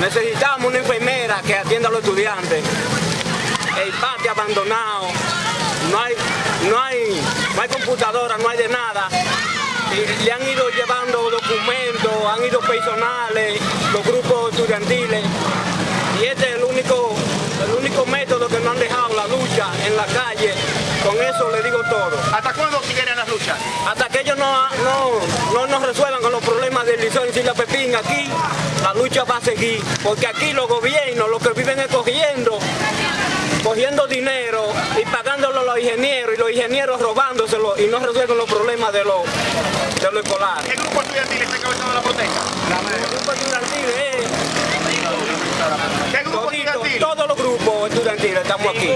necesitamos una enfermera que atienda a los estudiantes. El patio abandonado, no hay, no hay, no hay computadora, no hay de nada. Y le han ido llevando documentos, han ido personales, los grupos estudiantiles. Y este es el único, el único método que no han dejado la lucha en la calle. Con eso le digo todo. ¿Hasta cuándo siguen las luchas? Hasta que ellos no, no, no nos resuelvan con los problemas del Liceo en Isla Pepín aquí la lucha va a seguir. Porque aquí los gobiernos, los que viven es cogiendo, cogiendo dinero y pagándolo a los ingenieros y los ingenieros robándoselo y no resuelven los problemas de los de lo escolar. ¿Qué grupo estudiantil está encabezando la protesta? El grupo estudiantil es ¿Qué grupo todito, estudiantil? todos los grupos estudiantiles estamos aquí.